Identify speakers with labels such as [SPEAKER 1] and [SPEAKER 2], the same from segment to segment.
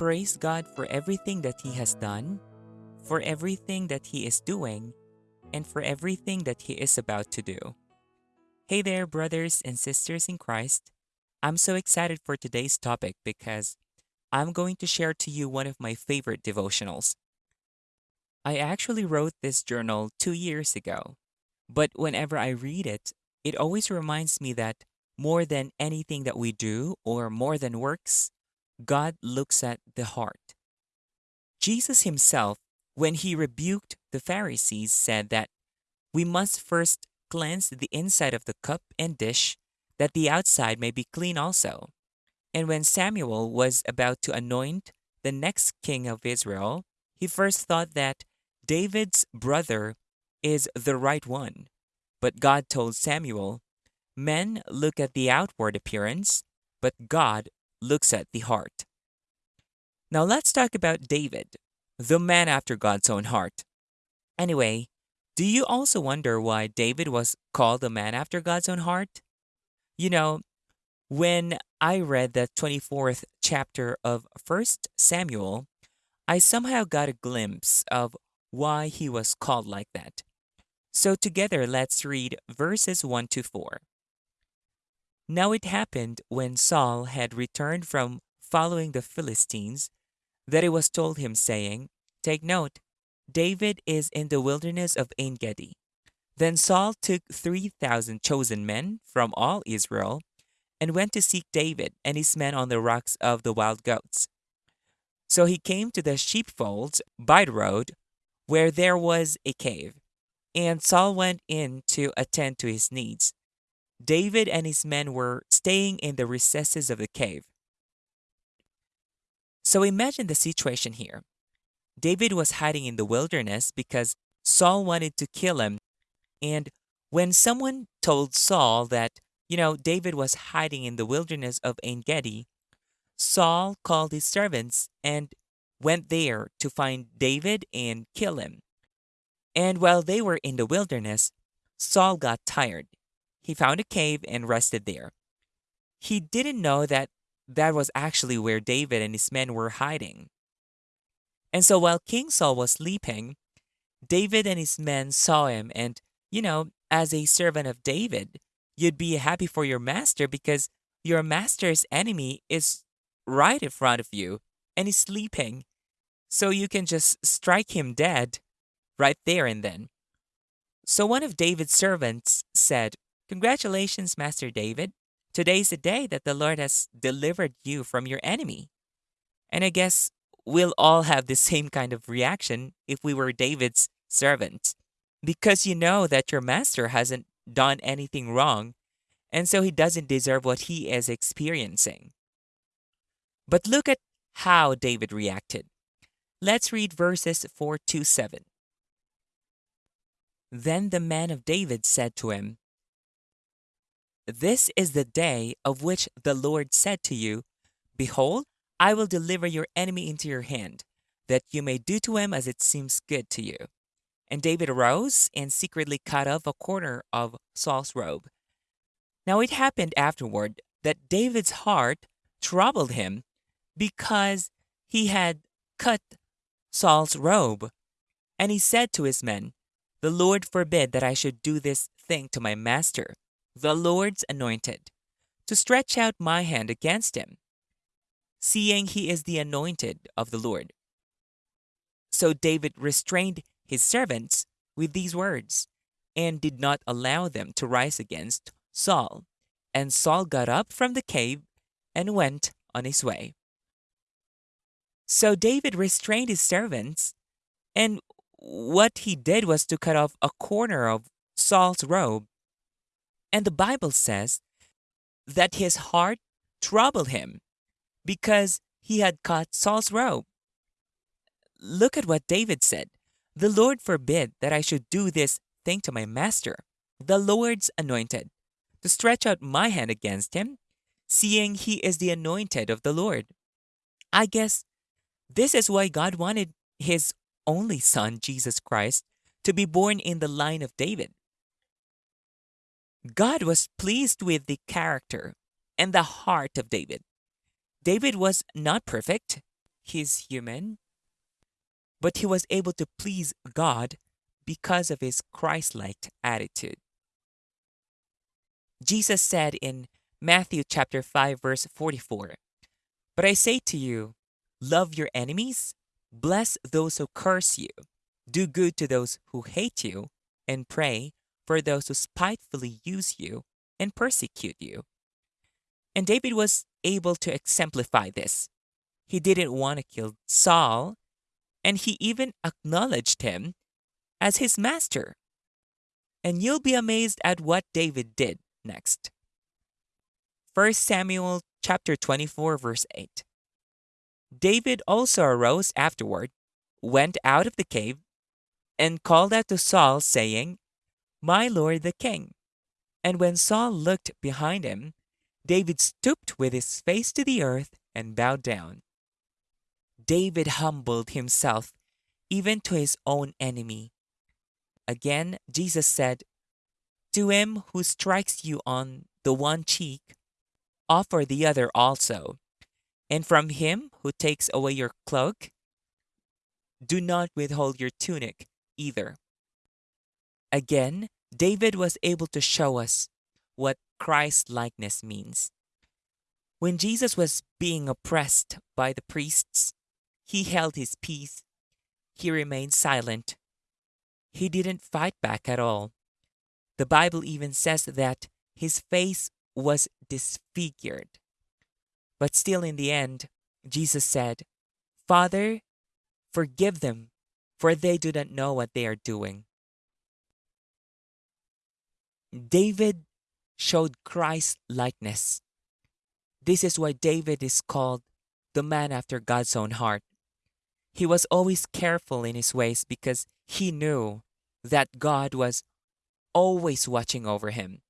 [SPEAKER 1] Praise God for everything that He has done, for everything that He is doing, and for everything that He is about to do. Hey there, brothers and sisters in Christ. I'm so excited for today's topic because I'm going to share to you one of my favorite devotionals. I actually wrote this journal two years ago, but whenever I read it, it always reminds me that more than anything that we do or more than works, God looks at the heart. Jesus himself, when he rebuked the Pharisees, said that we must first cleanse the inside of the cup and dish, that the outside may be clean also. And when Samuel was about to anoint the next king of Israel, he first thought that David's brother is the right one. But God told Samuel, Men look at the outward appearance, but God looks at the heart. Now let's talk about David, the man after God's own heart. Anyway, do you also wonder why David was called a man after God's own heart? You know, when I read the 24th chapter of 1 Samuel, I somehow got a glimpse of why he was called like that. So together let's read verses 1 to 4. Now it happened when Saul had returned from following the Philistines that it was told him, saying, Take note, David is in the wilderness of En Gedi. Then Saul took 3,000 chosen men from all Israel and went to seek David and his men on the rocks of the wild goats. So he came to the sheepfolds by the road, where there was a cave, and Saul went in to attend to his needs. David and his men were staying in the recesses of the cave. So imagine the situation here. David was hiding in the wilderness because Saul wanted to kill him. And when someone told Saul that, you know, David was hiding in the wilderness of En Gedi, Saul called his servants and went there to find David and kill him. And while they were in the wilderness, Saul got tired he found a cave and rested there. He didn't know that that was actually where David and his men were hiding. And so while King Saul was sleeping, David and his men saw him, and, you know, as a servant of David, you'd be happy for your master because your master's enemy is right in front of you and he's sleeping. So you can just strike him dead right there and then. So one of David's servants said, Congratulations, Master David. Today's the day that the Lord has delivered you from your enemy. And I guess we'll all have the same kind of reaction if we were David's servant. Because you know that your master hasn't done anything wrong, and so he doesn't deserve what he is experiencing. But look at how David reacted. Let's read verses 4 to 7. Then the man of David said to him, this is the day of which the Lord said to you, Behold, I will deliver your enemy into your hand, that you may do to him as it seems good to you. And David arose and secretly cut off a corner of Saul's robe. Now it happened afterward that David's heart troubled him because he had cut Saul's robe. And he said to his men, The Lord forbid that I should do this thing to my master the Lord's anointed, to stretch out my hand against him, seeing he is the anointed of the Lord. So David restrained his servants with these words, and did not allow them to rise against Saul. And Saul got up from the cave and went on his way. So David restrained his servants, and what he did was to cut off a corner of Saul's robe and the Bible says that his heart troubled him because he had cut Saul's robe. Look at what David said The Lord forbid that I should do this thing to my master, the Lord's anointed, to stretch out my hand against him, seeing he is the anointed of the Lord. I guess this is why God wanted his only son, Jesus Christ, to be born in the line of David. God was pleased with the character and the heart of David. David was not perfect, he's human, but he was able to please God because of his Christ like attitude. Jesus said in Matthew chapter 5 verse 44, "But I say to you, love your enemies, bless those who curse you, do good to those who hate you, and pray for those who spitefully use you and persecute you." And David was able to exemplify this. He didn't want to kill Saul, and he even acknowledged him as his master. And you'll be amazed at what David did next. 1 Samuel chapter 24 verse 8. David also arose afterward, went out of the cave, and called out to Saul, saying, My lord the king. And when Saul looked behind him, David stooped with his face to the earth and bowed down. David humbled himself even to his own enemy. Again, Jesus said, To him who strikes you on the one cheek, offer the other also. And from him who takes away your cloak, do not withhold your tunic either. Again, David was able to show us what Christ likeness means. When Jesus was being oppressed by the priests, he held his peace. He remained silent. He didn't fight back at all. The Bible even says that his face was disfigured. But still, in the end, Jesus said, Father, forgive them, for they do not know what they are doing. David showed Christ likeness. This is why David is called the man after God's own heart. He was always careful in his ways because he knew that God was always watching over him.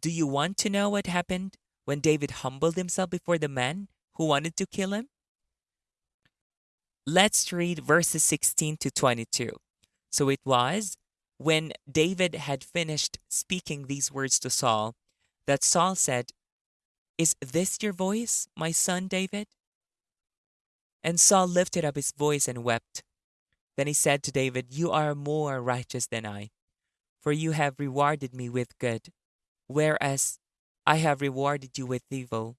[SPEAKER 1] Do you want to know what happened when David humbled himself before the man who wanted to kill him? Let's read verses 16 to 22. So it was when David had finished speaking these words to Saul, that Saul said, Is this your voice, my son David? And Saul lifted up his voice and wept. Then he said to David, You are more righteous than I, for you have rewarded me with good, whereas I have rewarded you with evil.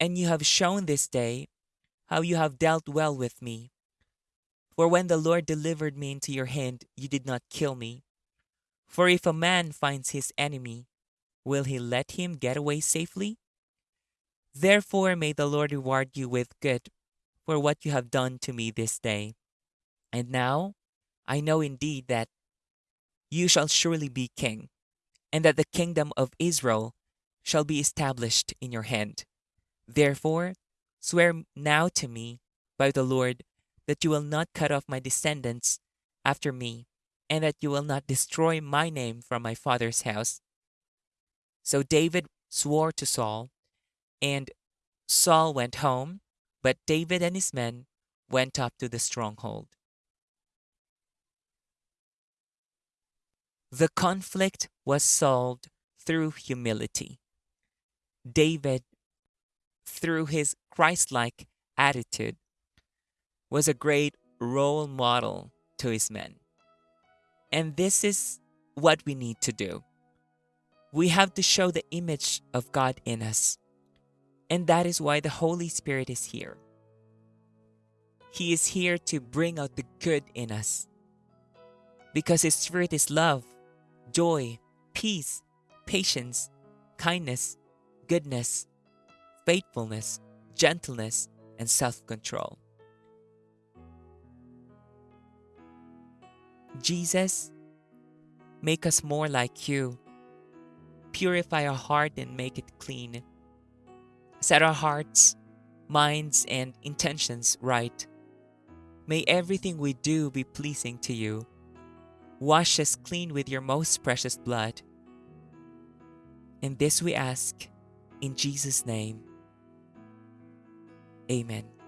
[SPEAKER 1] And you have shown this day how you have dealt well with me, for when the Lord delivered me into your hand, you did not kill me. For if a man finds his enemy, will he let him get away safely? Therefore may the Lord reward you with good for what you have done to me this day. And now I know indeed that you shall surely be king, and that the kingdom of Israel shall be established in your hand. Therefore, swear now to me by the Lord that you will not cut off my descendants after me, and that you will not destroy my name from my father's house. So David swore to Saul, and Saul went home, but David and his men went up to the stronghold. The conflict was solved through humility. David, through his Christ like attitude, was a great role model to his men. And this is what we need to do. We have to show the image of God in us. And that is why the Holy Spirit is here. He is here to bring out the good in us. Because His Spirit is love, joy, peace, patience, kindness, goodness, faithfulness, gentleness, and self control. Jesus, make us more like you. Purify our heart and make it clean. Set our hearts, minds, and intentions right. May everything we do be pleasing to you. Wash us clean with your most precious blood. And this we ask in Jesus' name. Amen.